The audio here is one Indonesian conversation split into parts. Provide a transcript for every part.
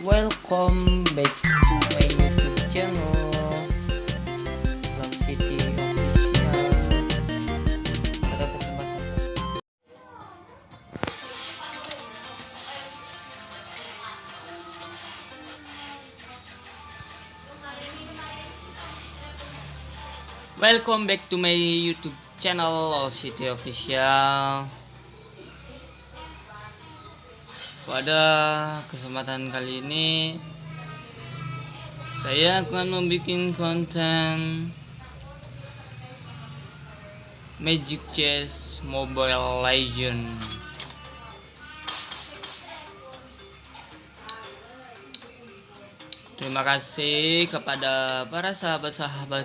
Welcome back to my YouTube channel. Vlog City Official. Pada kesempatan? Welcome back to my YouTube channel All City Official Pada kesempatan kali ini Saya akan membuat konten Magic Chess Mobile Legend. Terima kasih kepada para sahabat-sahabat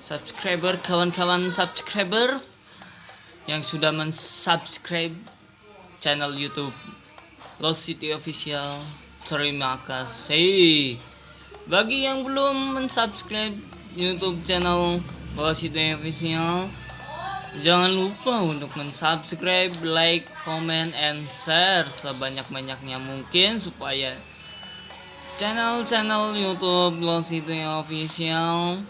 subscriber, kawan-kawan subscriber yang sudah mensubscribe channel YouTube Lost City Official. Terima kasih. Bagi yang belum mensubscribe YouTube channel Lost City Official, jangan lupa untuk mensubscribe, like, comment, and share sebanyak-banyaknya mungkin supaya channel-channel YouTube Lost City Official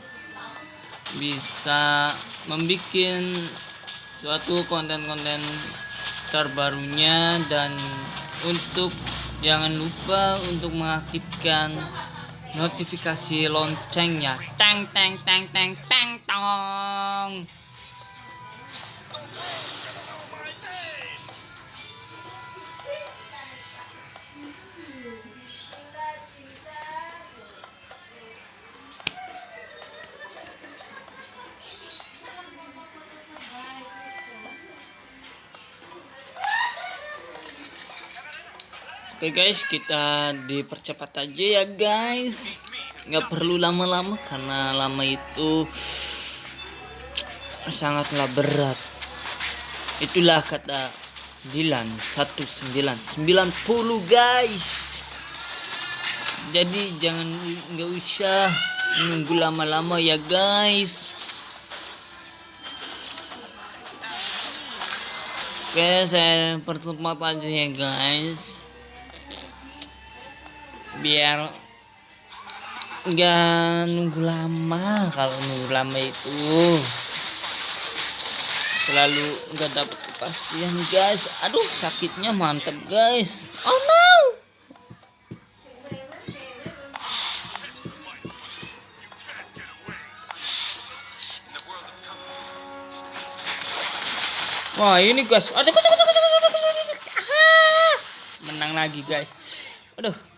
bisa membuat suatu konten-konten terbarunya dan untuk jangan lupa untuk mengaktifkan notifikasi loncengnya. Teng teng teng teng teng tong Oke guys, kita dipercepat aja ya guys. Nggak perlu lama-lama karena lama itu sangatlah berat. Itulah kata Dilan 1990 guys. Jadi jangan nggak usah nunggu lama-lama ya guys. Oke, saya percepat aja ya guys biar nggak nunggu lama. Kalau nunggu lama itu selalu nggak dapet kepastian guys. Aduh sakitnya mantep guys. Oh no. Wah ini guys, aduh, menang lagi guys. Aduh.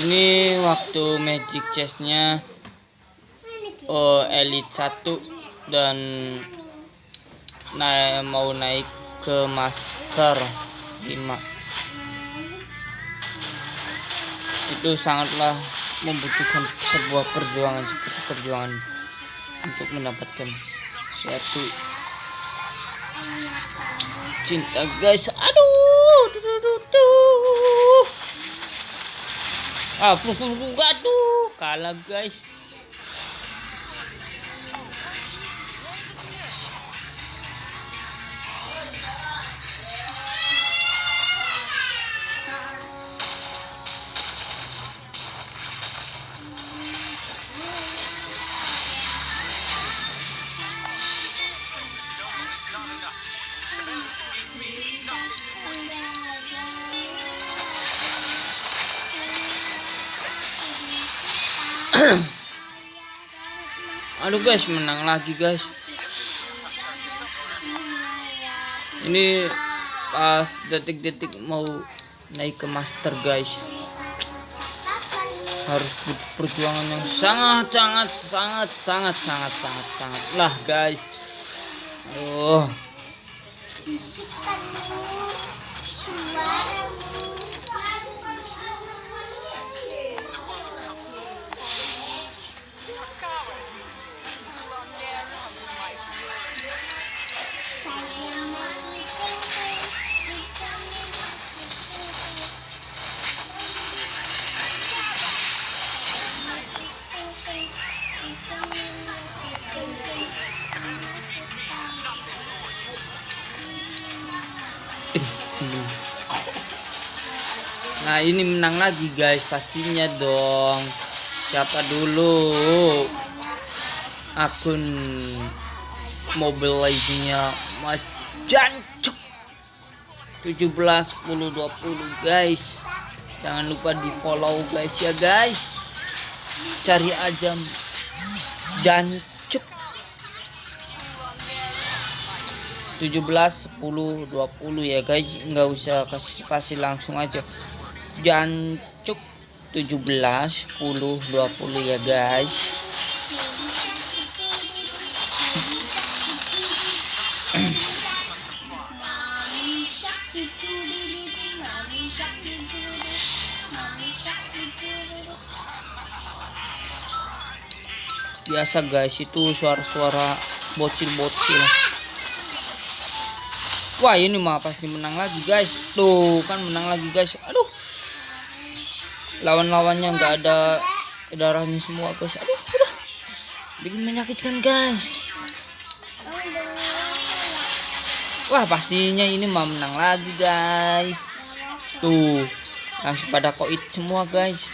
Ini waktu magic chestnya oh elite 1 dan naik mau naik ke master 5 itu sangatlah membutuhkan sebuah perjuangan seperti perjuangan untuk mendapatkan suatu cinta guys. Aduh ah pukul aduh kalah guys Aduh guys, menang lagi guys. Ini pas detik-detik mau naik ke master guys. Harus perjuangan yang sangat sangat sangat sangat sangat sangat sangat lah guys. Aduh. Nah ini menang lagi guys. Pastinya dong. Siapa dulu? Akun Mobile Legends-nya Mas Jancuk. 17 10 20 guys. Jangan lupa di follow guys ya guys. Cari aja Jancuk. 17 10 20 ya guys. Nggak usah kasih spasi langsung aja jancuk 17 10 20 ya guys. Biasa guys itu suara-suara bocil-bocil. Wah ini mah pasti menang lagi guys. Tuh kan menang lagi guys. Aduh lawan-lawannya nggak ada darahnya semua guys. Aduh udah. Bikin menyakitkan guys. Wah pastinya ini mau menang lagi guys. Tuh langsung pada koit semua guys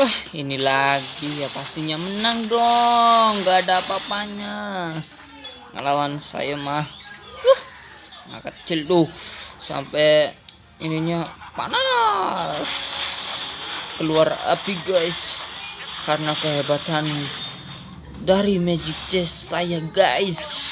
Wah ini lagi ya pastinya menang dong. Gak ada apa-apanya. Ngelawan saya mah uh, Nah kecil tuh. Sampai ininya panas. Keluar api guys. Karena kehebatan Dari magic chest saya guys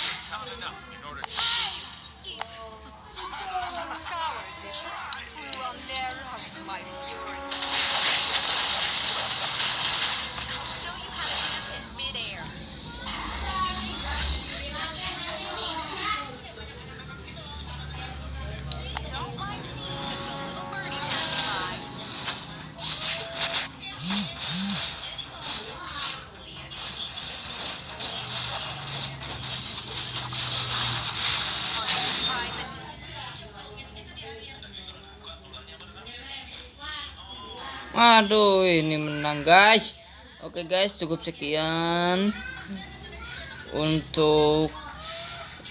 Aduh, ini menang guys. Oke guys, cukup sekian untuk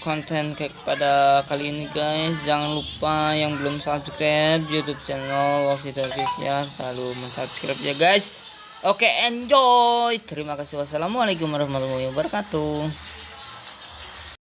konten pada kali ini guys. Jangan lupa yang belum subscribe YouTube channel Wasit Official selalu mensubscribe ya guys. Oke, enjoy. Terima kasih. Wassalamualaikum warahmatullahi wabarakatuh.